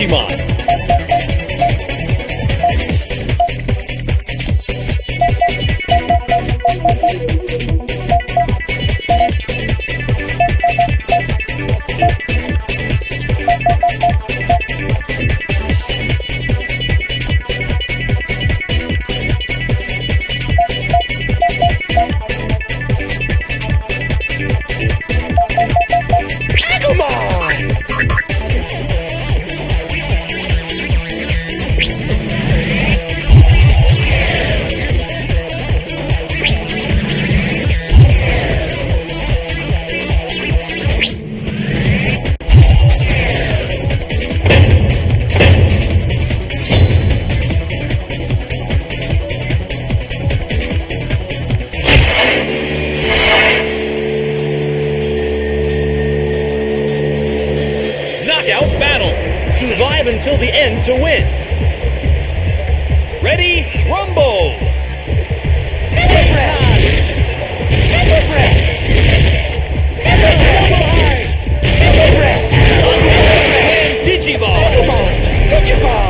Digimon. Digivolve! Greymon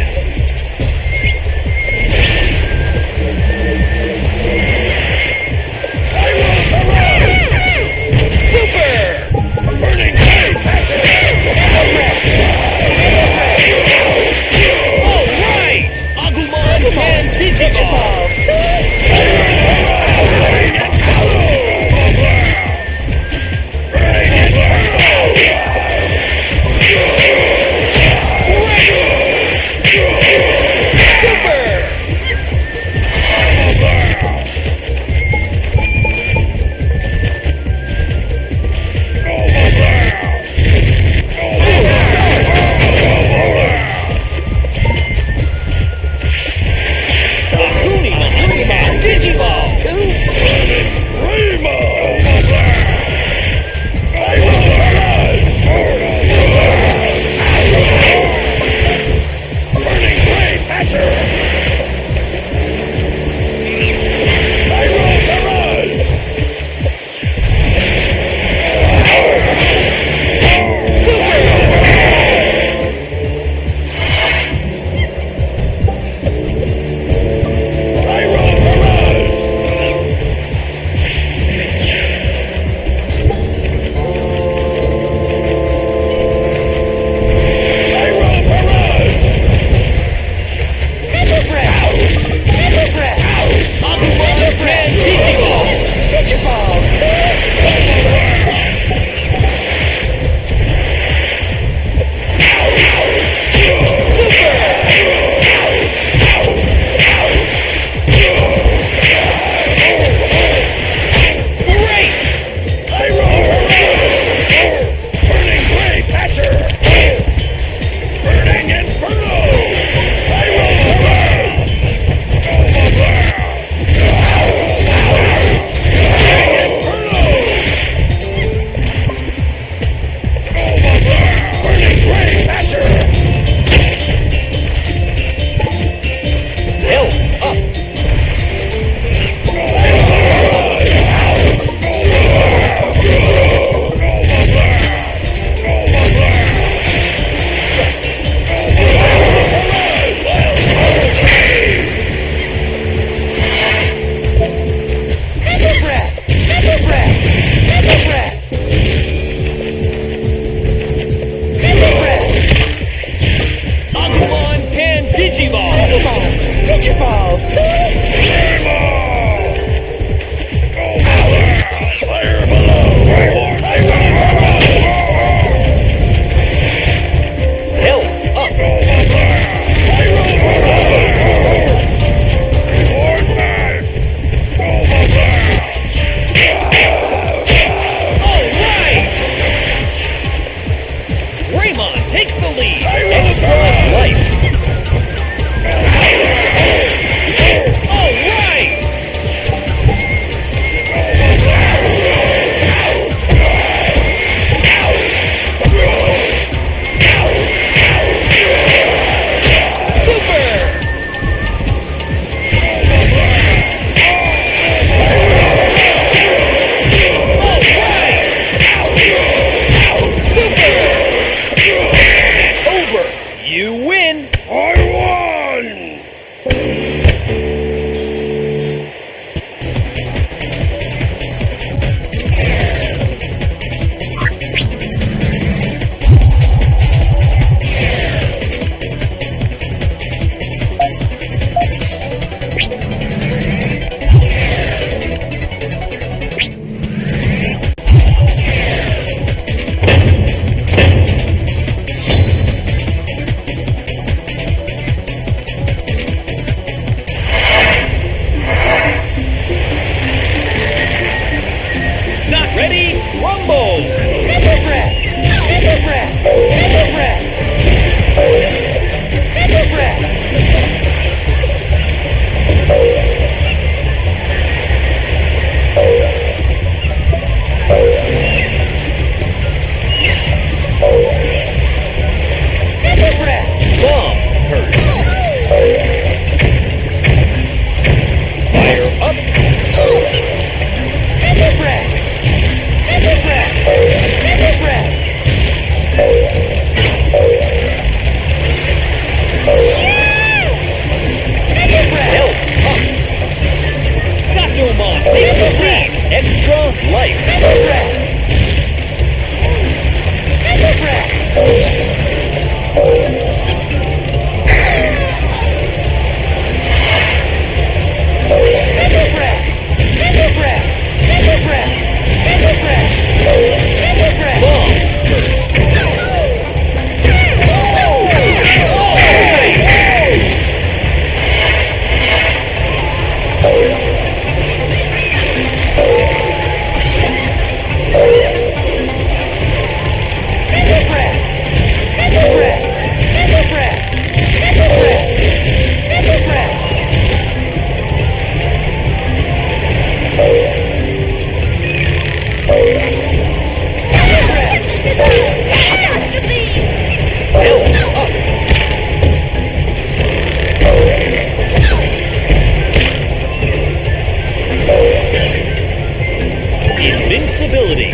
Convolution. involved. ability.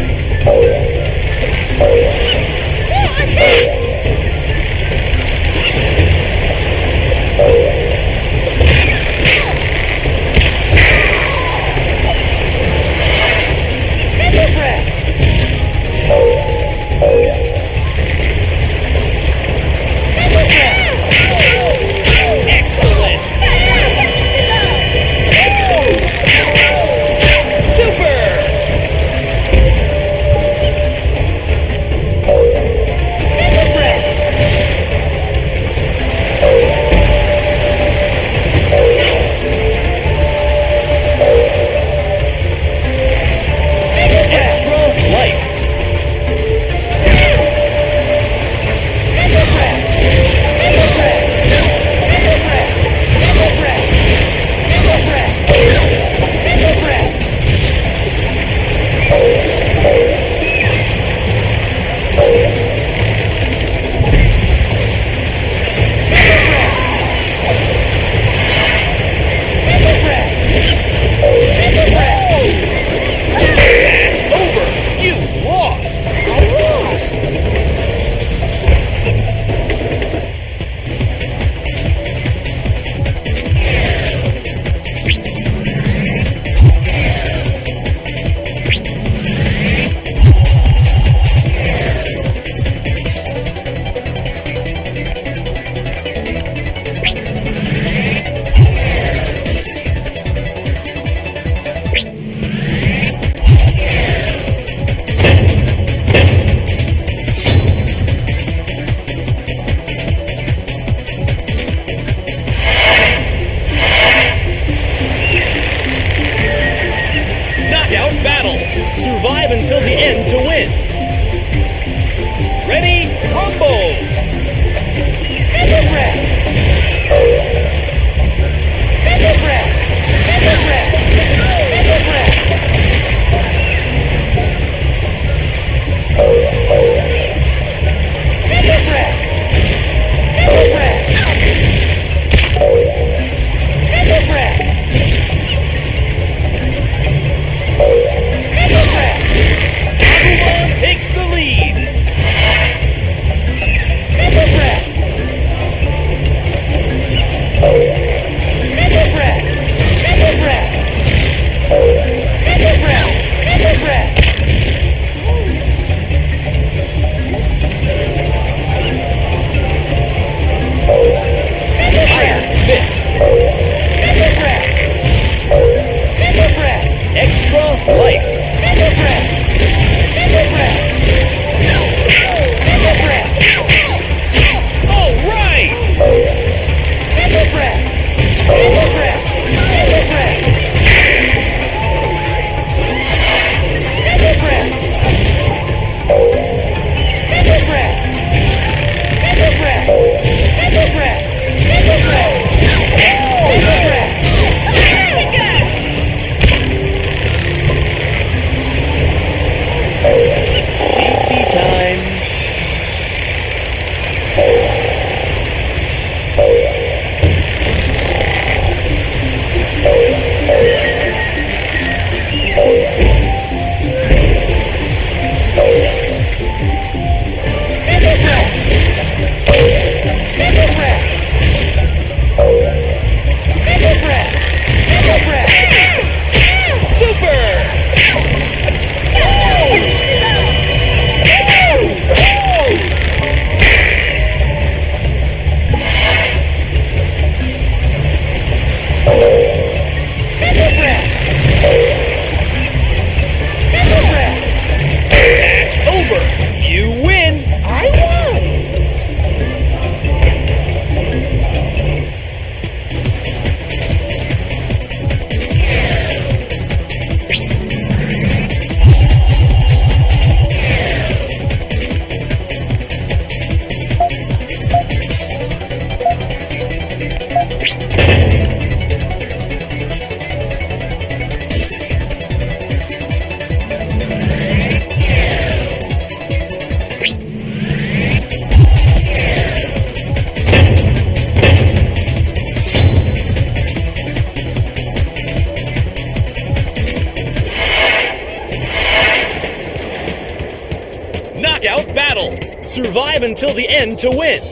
knockout battle. Survive until the end to win.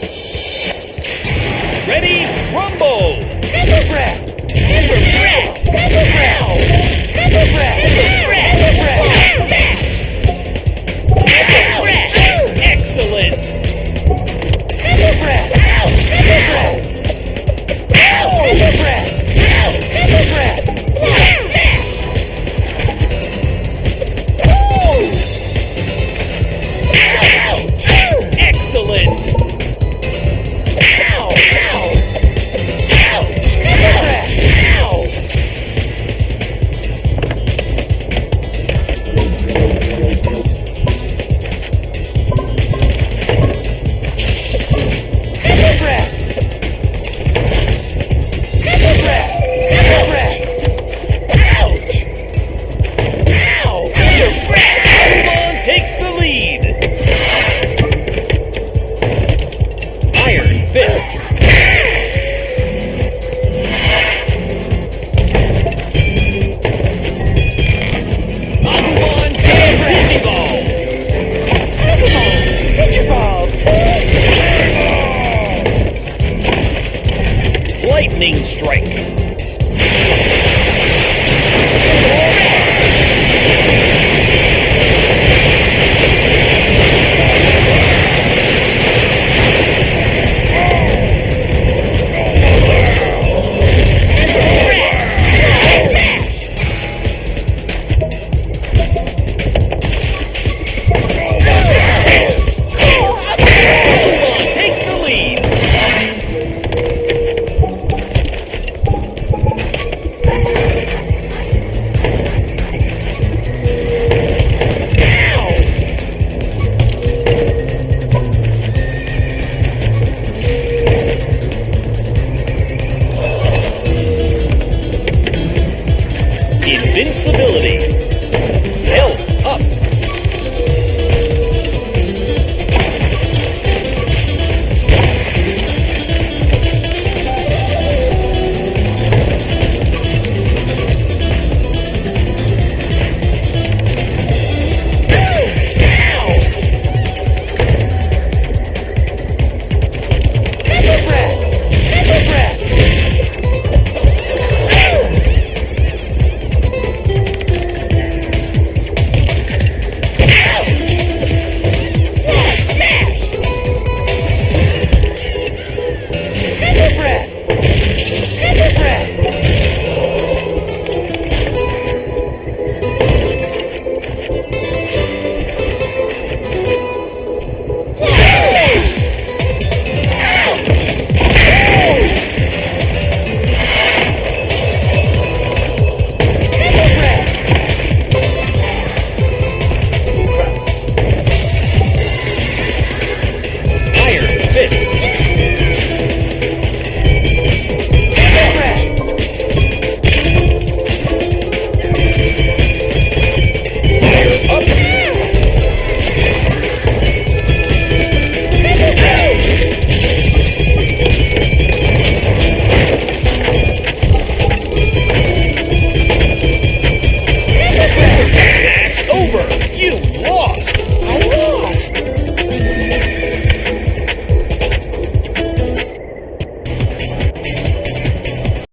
Ready, rumble! Pepper breath! Pepper breath! Pepper breath! Pepper breath! Pepper breath! Pepper breath!